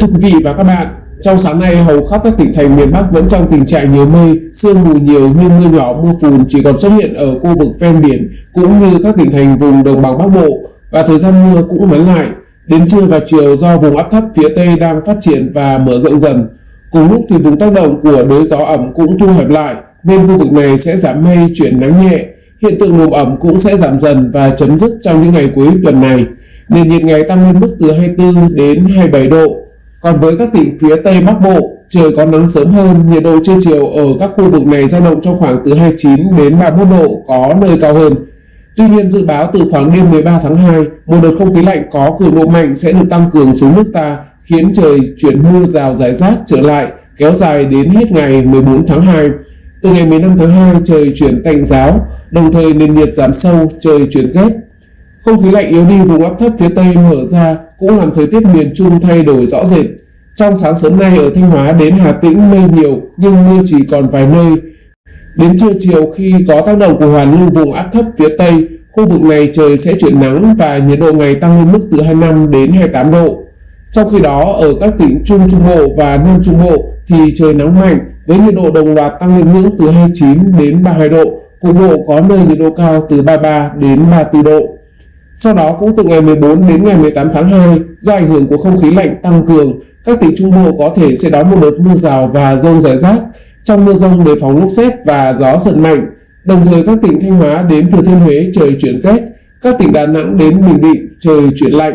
Thưa quý vị và các bạn, trong sáng nay hầu khắp các tỉnh thành miền Bắc vẫn trong tình trạng nhiều mây, sương mù nhiều nhưng mưa nhỏ mưa phùn chỉ còn xuất hiện ở khu vực ven biển cũng như các tỉnh thành vùng đồng bằng Bắc Bộ và thời gian mưa cũng ngắn lại. Đến trưa và chiều do vùng áp thấp phía Tây đang phát triển và mở rộng dần. Cùng lúc thì vùng tác động của đới gió ẩm cũng thu hẹp lại nên khu vực này sẽ giảm mây chuyển nắng nhẹ. Hiện tượng nồm ẩm cũng sẽ giảm dần và chấm dứt trong những ngày cuối tuần này. Nền nhiệt ngày tăng lên mức từ 24 đến 27 độ. Còn với các tỉnh phía Tây Bắc Bộ, trời có nắng sớm hơn, nhiệt độ trưa chiều ở các khu vực này dao động trong khoảng từ 29 đến 31 độ, có nơi cao hơn. Tuy nhiên dự báo từ khoảng đêm 13 tháng 2, một đợt không khí lạnh có cường độ mạnh sẽ được tăng cường xuống nước ta, khiến trời chuyển mưa rào rải rác trở lại, kéo dài đến hết ngày 14 tháng 2. Từ ngày 15 tháng 2 trời chuyển tạnh giáo, đồng thời nền nhiệt giảm sâu, trời chuyển rét. Không khí lạnh yếu đi vùng áp thấp phía Tây mở ra cũng làm thời tiết miền Trung thay đổi rõ rệt. Trong sáng sớm nay ở Thanh Hóa đến Hà Tĩnh mây nhiều nhưng mưa chỉ còn vài nơi. Đến trưa chiều khi có tác động của hoàn lưu vùng áp thấp phía Tây, khu vực này trời sẽ chuyển nắng và nhiệt độ ngày tăng lên mức từ 25 đến 28 độ. Trong khi đó, ở các tỉnh Trung Trung Bộ và Nam Trung Bộ thì trời nắng mạnh với nhiệt độ đồng loạt tăng lên ngưỡng từ 29 đến 32 độ, cục bộ có nơi nhiệt độ cao từ 33 đến 34 độ. Sau đó cũng từ ngày 14 đến ngày 18 tháng 2, do ảnh hưởng của không khí lạnh tăng cường, các tỉnh Trung Bộ có thể sẽ đón một đợt mưa rào và rông rải rác. Trong mưa rông đề phòng lốc xét và gió giật mạnh. Đồng thời các tỉnh Thanh Hóa đến Thừa Thiên Huế trời chuyển rét, các tỉnh Đà Nẵng đến Bình Định trời chuyển lạnh.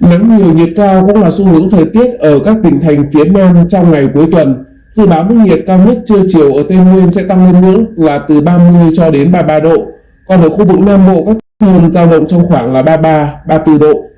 Nắng nhiều nhiệt cao cũng là xu hướng thời tiết ở các tỉnh thành phía Nam trong ngày cuối tuần. Dự báo mức nhiệt cao nhất trưa chiều ở Tây Nguyên sẽ tăng lên ngưỡng là từ 30 cho đến 33 độ. Còn ở khu vực Nam Bộ các hơn dao động trong khoảng là 33, 34 độ.